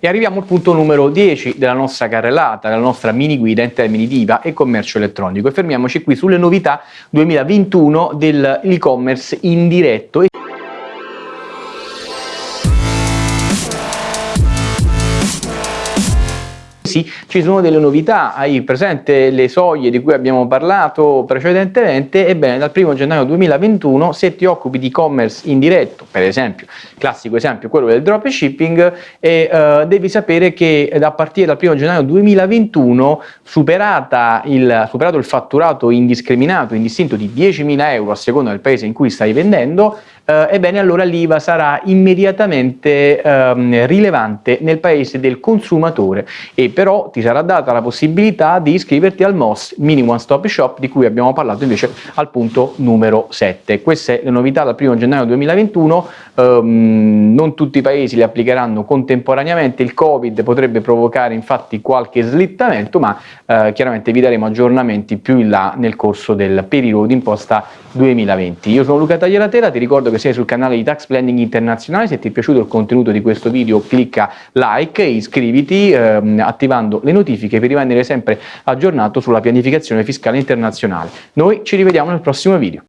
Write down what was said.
E arriviamo al punto numero 10 della nostra carrellata, della nostra mini guida in termini di IVA e commercio elettronico. E fermiamoci qui sulle novità 2021 dell'e-commerce indiretto. Sì, ci sono delle novità, hai presente le soglie di cui abbiamo parlato precedentemente? Ebbene, dal 1 gennaio 2021 se ti occupi di e-commerce indiretto, per esempio, classico esempio quello del dropshipping, e, uh, devi sapere che a partire dal 1 gennaio 2021, superata il, superato il fatturato indiscriminato, indistinto di 10.000 euro a seconda del paese in cui stai vendendo, eh, ebbene allora l'IVA sarà immediatamente ehm, rilevante nel paese del consumatore e però ti sarà data la possibilità di iscriverti al MOS Mini One Stop Shop di cui abbiamo parlato invece al punto numero 7. Queste le novità dal 1 gennaio 2021, ehm, non tutti i paesi le applicheranno contemporaneamente, il Covid potrebbe provocare infatti qualche slittamento ma eh, chiaramente vi daremo aggiornamenti più in là nel corso del periodo d'imposta 2020. Io sono Luca Taglieratela, ti ricordo che sei sul canale di Tax Planning Internazionale, se ti è piaciuto il contenuto di questo video clicca like e iscriviti ehm, attivando le notifiche per rimanere sempre aggiornato sulla pianificazione fiscale internazionale. Noi ci rivediamo nel prossimo video.